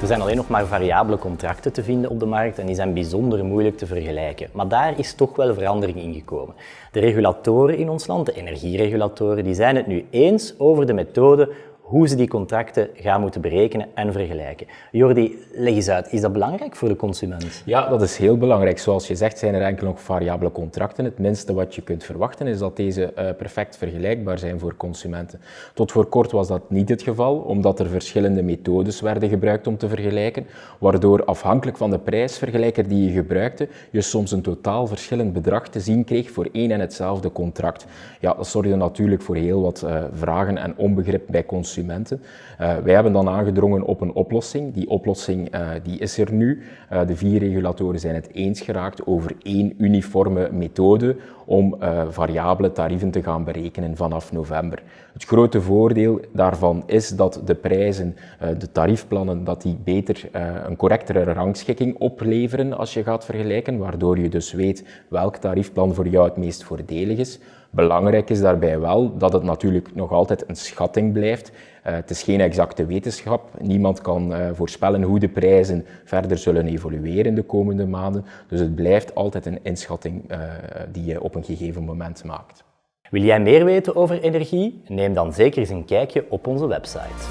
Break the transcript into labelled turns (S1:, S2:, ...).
S1: Er zijn alleen nog maar variabele contracten te vinden op de markt en die zijn bijzonder moeilijk te vergelijken. Maar daar is toch wel verandering in gekomen. De regulatoren in ons land, de energieregulatoren, die zijn het nu eens over de methode hoe ze die contracten gaan moeten berekenen en vergelijken. Jordi, leg eens uit, is dat belangrijk voor de consument?
S2: Ja, dat is heel belangrijk. Zoals je zegt zijn er enkel nog variabele contracten. Het minste wat je kunt verwachten is dat deze uh, perfect vergelijkbaar zijn voor consumenten. Tot voor kort was dat niet het geval, omdat er verschillende methodes werden gebruikt om te vergelijken, waardoor afhankelijk van de prijsvergelijker die je gebruikte, je soms een totaal verschillend bedrag te zien kreeg voor één en hetzelfde contract. Ja, dat zorgde natuurlijk voor heel wat uh, vragen en onbegrip bij consumenten Uh, wij hebben dan aangedrongen op een oplossing. Die oplossing uh, die is er nu. Uh, de vier regulatoren zijn het eens geraakt over één uniforme methode om variabele tarieven te gaan berekenen vanaf november. Het grote voordeel daarvan is dat de prijzen, de tariefplannen, dat die beter een correctere rangschikking opleveren als je gaat vergelijken, waardoor je dus weet welk tariefplan voor jou het meest voordelig is. Belangrijk is daarbij wel dat het natuurlijk nog altijd een schatting blijft. Eh, het is geen exacte wetenschap. Niemand kan eh, voorspellen hoe de prijzen verder zullen evolueren in de komende maanden. Dus het blijft altijd een inschatting eh, die je op een gegeven moment maakt.
S1: Wil jij meer weten over energie? Neem dan zeker eens een kijkje op onze website.